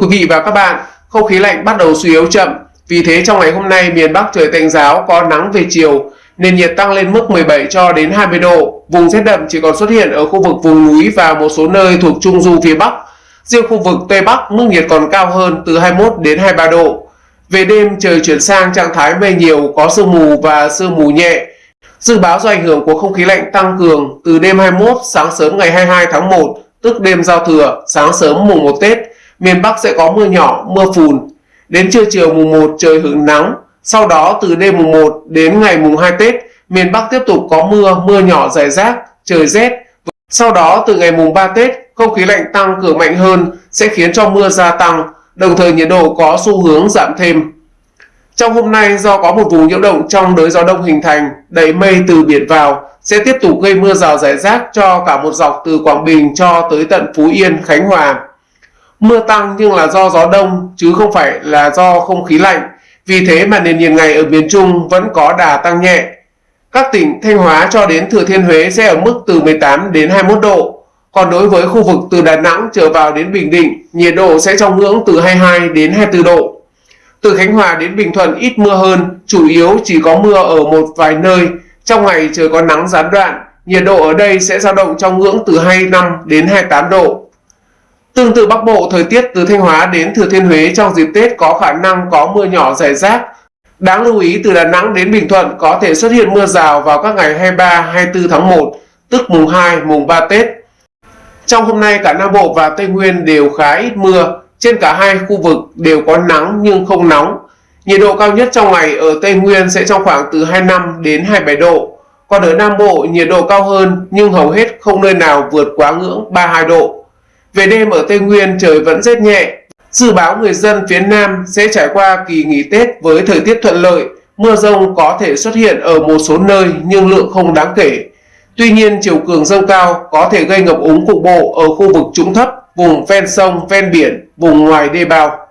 quý vị và các bạn, không khí lạnh bắt đầu suy yếu chậm. Vì thế trong ngày hôm nay miền Bắc trời tạnh giáo có nắng về chiều, nền nhiệt tăng lên mức 17 cho đến 20 độ. Vùng rét đậm chỉ còn xuất hiện ở khu vực vùng núi và một số nơi thuộc trung du phía Bắc. Riêng khu vực Tây Bắc mức nhiệt còn cao hơn từ 21 đến 23 độ. Về đêm trời chuyển sang trạng thái mây nhiều có sương mù và sương mù nhẹ. Dự báo do ảnh hưởng của không khí lạnh tăng cường từ đêm 21 sáng sớm ngày 22 tháng 1 tức đêm giao thừa, sáng sớm mùng 1 Tết, miền Bắc sẽ có mưa nhỏ, mưa phùn. Đến trưa chiều mùng 1 trời hứng nắng, sau đó từ đêm mùng 1 đến ngày mùng 2 Tết, miền Bắc tiếp tục có mưa, mưa nhỏ rải rác, trời rét. Sau đó từ ngày mùng 3 Tết, không khí lạnh tăng cường mạnh hơn sẽ khiến cho mưa gia tăng, đồng thời nhiệt độ có xu hướng giảm thêm. Trong hôm nay do có một vùng nhiễu động trong đới gió đông hình thành, đẩy mây từ biển vào, sẽ tiếp tục gây mưa rào rải rác cho cả một dọc từ Quảng Bình cho tới tận Phú Yên, Khánh Hòa. Mưa tăng nhưng là do gió đông chứ không phải là do không khí lạnh, vì thế mà nền nhiệt ngày ở miền Trung vẫn có đà tăng nhẹ. Các tỉnh Thanh Hóa cho đến Thừa Thiên Huế sẽ ở mức từ 18 đến 21 độ. Còn đối với khu vực từ Đà Nẵng trở vào đến Bình Định, nhiệt độ sẽ trong ngưỡng từ 22 đến 24 độ. Từ Khánh Hòa đến Bình Thuận ít mưa hơn, chủ yếu chỉ có mưa ở một vài nơi, trong ngày trời có nắng gián đoạn, nhiệt độ ở đây sẽ dao động trong ngưỡng từ 25 đến 28 độ. Tương tự Bắc Bộ, thời tiết từ Thanh Hóa đến Thừa Thiên Huế trong dịp Tết có khả năng có mưa nhỏ rải rác. Đáng lưu ý từ Đà Nẵng đến Bình Thuận có thể xuất hiện mưa rào vào các ngày 23, 24 tháng 1, tức mùng 2, mùng 3 Tết. Trong hôm nay cả Nam Bộ và Tây Nguyên đều khá ít mưa, trên cả hai khu vực đều có nắng nhưng không nóng. Nhiệt độ cao nhất trong ngày ở Tây Nguyên sẽ trong khoảng từ 25 đến 27 độ. Còn ở Nam Bộ nhiệt độ cao hơn nhưng hầu hết không nơi nào vượt quá ngưỡng 32 độ. Về đêm ở Tây Nguyên trời vẫn rét nhẹ. Dự báo người dân phía Nam sẽ trải qua kỳ nghỉ Tết với thời tiết thuận lợi. Mưa rông có thể xuất hiện ở một số nơi nhưng lượng không đáng kể. Tuy nhiên chiều cường dâng cao có thể gây ngập úng cục bộ ở khu vực trũng thấp, vùng ven sông, ven biển, vùng ngoài đê bao.